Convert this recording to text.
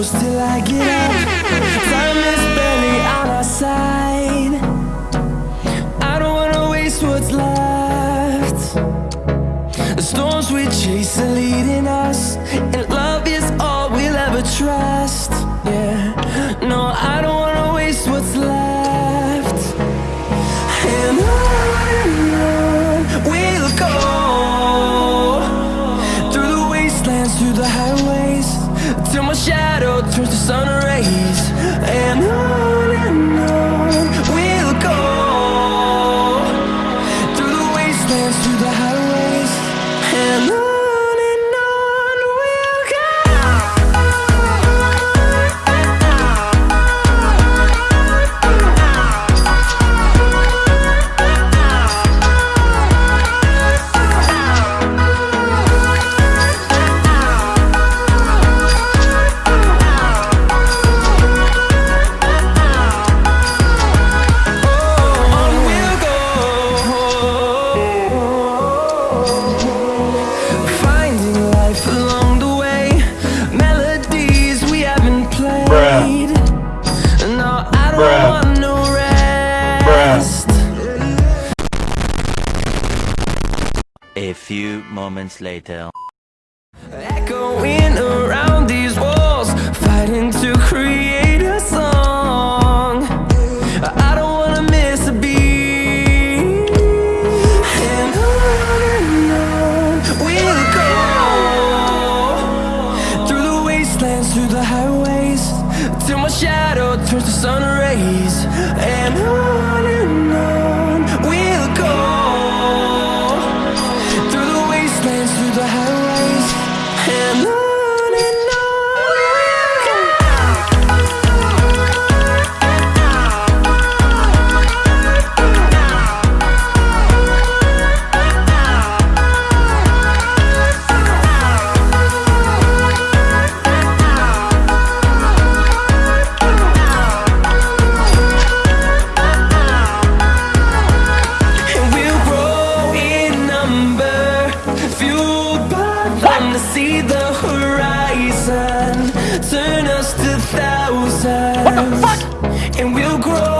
close till I get up. Time is barely on our side. I don't wanna waste what's left. The storms we chase are leading us, the highways, A few moments later. Echoing around these walls, fighting to create a song. I don't wanna miss a beat. And on and on we'll go through the wastelands, through the highways, till my shadow turns to sun rays. And on thousands. And we'll grow